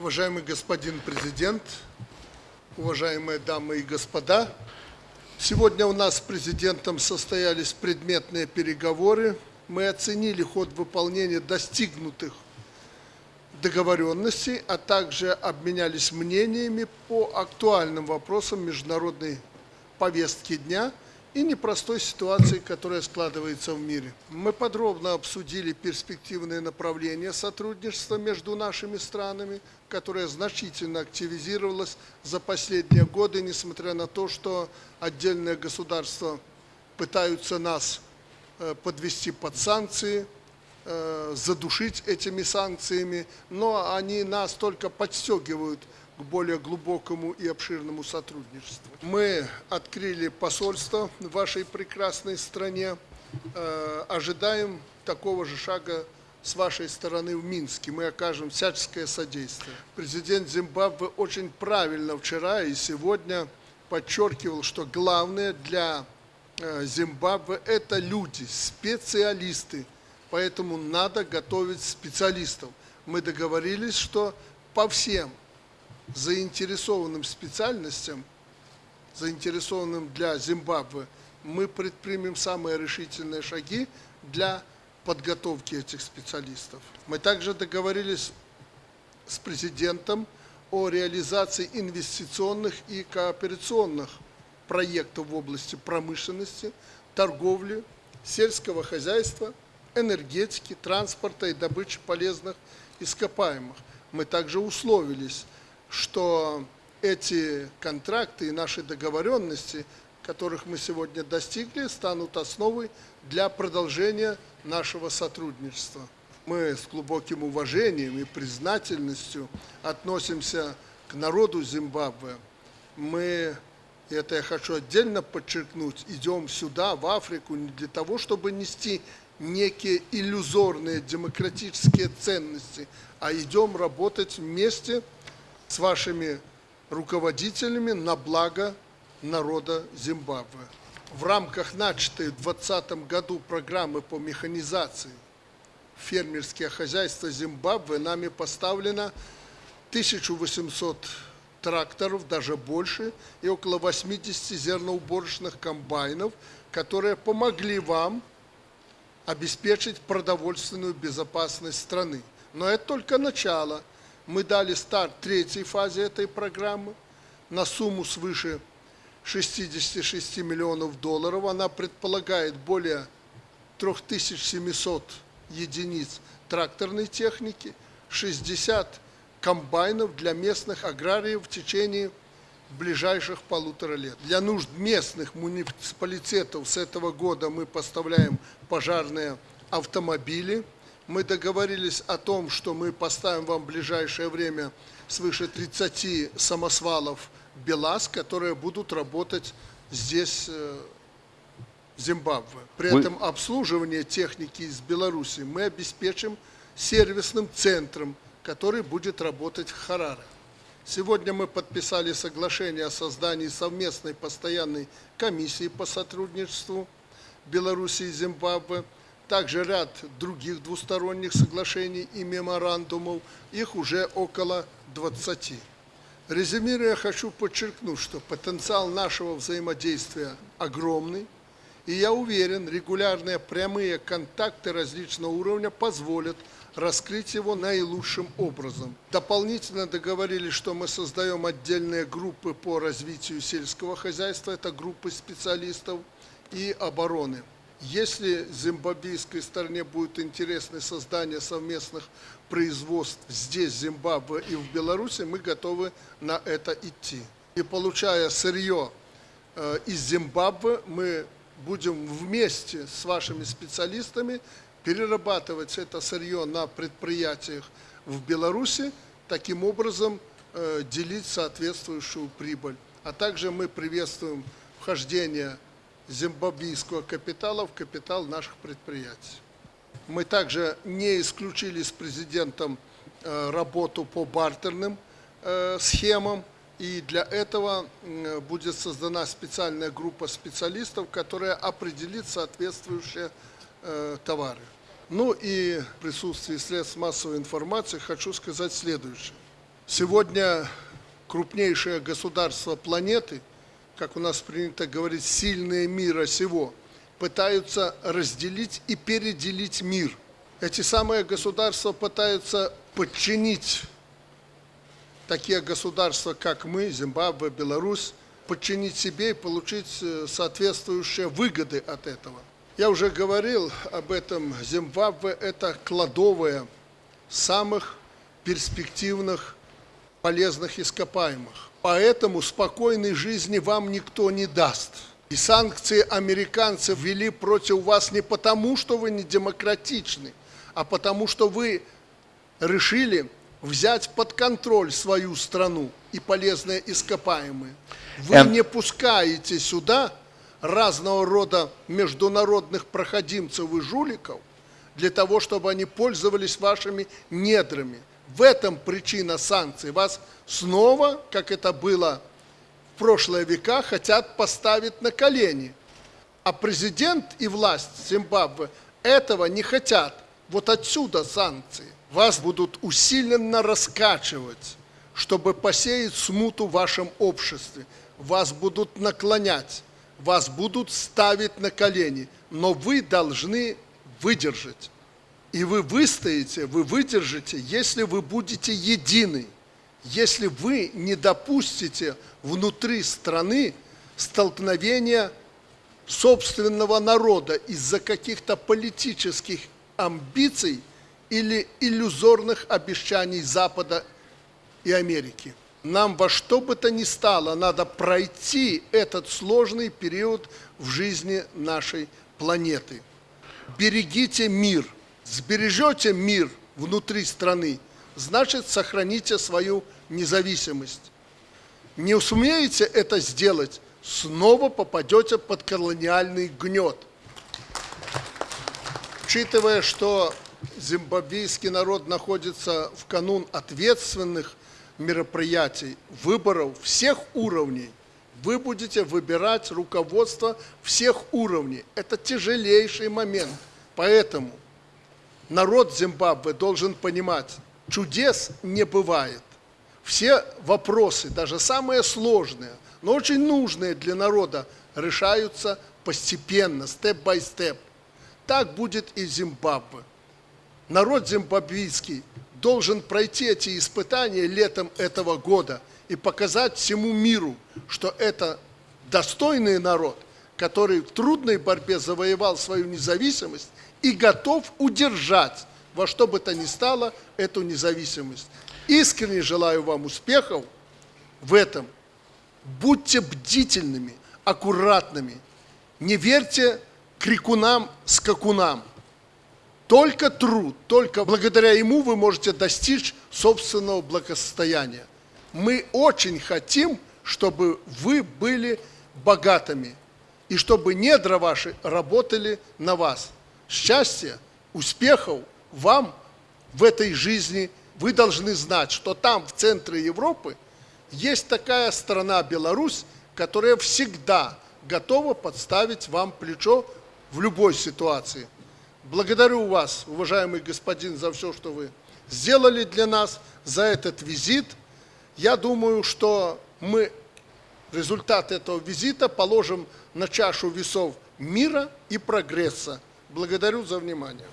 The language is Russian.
Уважаемый господин президент, уважаемые дамы и господа, сегодня у нас с президентом состоялись предметные переговоры. Мы оценили ход выполнения достигнутых договоренностей, а также обменялись мнениями по актуальным вопросам международной повестки дня – и непростой ситуации, которая складывается в мире. Мы подробно обсудили перспективные направления сотрудничества между нашими странами, которое значительно активизировалось за последние годы, несмотря на то, что отдельные государства пытаются нас э, подвести под санкции, э, задушить этими санкциями, но они нас только подстегивают к более глубокому и обширному сотрудничеству. Мы открыли посольство в вашей прекрасной стране. Э, ожидаем такого же шага с вашей стороны в Минске. Мы окажем всяческое содействие. Президент Зимбабве очень правильно вчера и сегодня подчеркивал, что главное для э, Зимбабве – это люди, специалисты. Поэтому надо готовить специалистов. Мы договорились, что по всем заинтересованным специальностям, заинтересованным для Зимбабве, мы предпримем самые решительные шаги для подготовки этих специалистов. Мы также договорились с президентом о реализации инвестиционных и кооперационных проектов в области промышленности, торговли, сельского хозяйства, энергетики, транспорта и добычи полезных ископаемых. Мы также условились что эти контракты и наши договоренности, которых мы сегодня достигли, станут основой для продолжения нашего сотрудничества. Мы с глубоким уважением и признательностью относимся к народу Зимбабве. Мы, это я хочу отдельно подчеркнуть, идем сюда, в Африку, не для того, чтобы нести некие иллюзорные демократические ценности, а идем работать вместе с вашими руководителями на благо народа Зимбабве. В рамках начатой в 2020 году программы по механизации фермерские хозяйства Зимбабве нами поставлено 1800 тракторов, даже больше, и около 80 зерноуборочных комбайнов, которые помогли вам обеспечить продовольственную безопасность страны. Но это только начало – мы дали старт третьей фазе этой программы на сумму свыше 66 миллионов долларов. Она предполагает более 3700 единиц тракторной техники, 60 комбайнов для местных аграриев в течение ближайших полутора лет. Для нужд местных муниципалитетов с этого года мы поставляем пожарные автомобили – мы договорились о том, что мы поставим вам в ближайшее время свыше 30 самосвалов БелАЗ, которые будут работать здесь, э, в Зимбабве. При Вы... этом обслуживание техники из Беларуси мы обеспечим сервисным центром, который будет работать в Хараре. Сегодня мы подписали соглашение о создании совместной постоянной комиссии по сотрудничеству Беларуси и Зимбабве – также ряд других двусторонних соглашений и меморандумов, их уже около 20. Резюмируя, хочу подчеркнуть, что потенциал нашего взаимодействия огромный, и я уверен, регулярные прямые контакты различного уровня позволят раскрыть его наилучшим образом. Дополнительно договорились, что мы создаем отдельные группы по развитию сельского хозяйства, это группы специалистов и обороны. Если зимбабвийской стороне будет интересно создание совместных производств здесь, в Зимбабве и в Беларуси, мы готовы на это идти. И получая сырье э, из Зимбабве, мы будем вместе с вашими специалистами перерабатывать это сырье на предприятиях в Беларуси, таким образом э, делить соответствующую прибыль. А также мы приветствуем вхождение зимбабвийского капитала в капитал наших предприятий. Мы также не исключили с президентом э, работу по бартерным э, схемам, и для этого будет создана специальная группа специалистов, которая определит соответствующие э, товары. Ну и в присутствии средств массовой информации хочу сказать следующее. Сегодня крупнейшее государство планеты, как у нас принято говорить, сильные мира сего, пытаются разделить и переделить мир. Эти самые государства пытаются подчинить такие государства, как мы, Зимбабве, Беларусь, подчинить себе и получить э, соответствующие выгоды от этого. Я уже говорил об этом, Зимбабве – это кладовая самых перспективных полезных ископаемых. Поэтому спокойной жизни вам никто не даст. И санкции американцы ввели против вас не потому, что вы не демократичны, а потому, что вы решили взять под контроль свою страну и полезные ископаемые. Вы эм... не пускаете сюда разного рода международных проходимцев и жуликов для того, чтобы они пользовались вашими недрами. В этом причина санкций. Вас снова, как это было в прошлые века, хотят поставить на колени. А президент и власть Зимбабве этого не хотят. Вот отсюда санкции. Вас будут усиленно раскачивать, чтобы посеять смуту в вашем обществе. Вас будут наклонять вас будут ставить на колени, но вы должны выдержать. И вы выстоите, вы выдержите, если вы будете едины, если вы не допустите внутри страны столкновения собственного народа из-за каких-то политических амбиций или иллюзорных обещаний Запада и Америки нам во что бы то ни стало надо пройти этот сложный период в жизни нашей планеты. Берегите мир. Сбережете мир внутри страны, значит, сохраните свою независимость. Не сумеете это сделать, снова попадете под колониальный гнет. Учитывая, что зимбабвийский народ находится в канун ответственных мероприятий, выборов всех уровней. Вы будете выбирать руководство всех уровней. Это тяжелейший момент. Поэтому народ Зимбабве должен понимать, чудес не бывает. Все вопросы, даже самые сложные, но очень нужные для народа, решаются постепенно, степ-бай-степ. Так будет и Зимбабве. Народ зимбабвийский должен пройти эти испытания летом этого года и показать всему миру, что это достойный народ, который в трудной борьбе завоевал свою независимость и готов удержать во что бы то ни стало эту независимость. Искренне желаю вам успехов в этом. Будьте бдительными, аккуратными. Не верьте крикунам, скакунам. Только труд, только благодаря ему вы можете достичь собственного благосостояния. Мы очень хотим, чтобы вы были богатыми, и чтобы недра ваши работали на вас. Счастья, успехов вам в этой жизни. Вы должны знать, что там, в центре Европы, есть такая страна Беларусь, которая всегда готова подставить вам плечо в любой ситуации – Благодарю вас, уважаемый господин, за все, что вы сделали для нас, за этот визит. Я думаю, что мы результат этого визита положим на чашу весов мира и прогресса. Благодарю за внимание.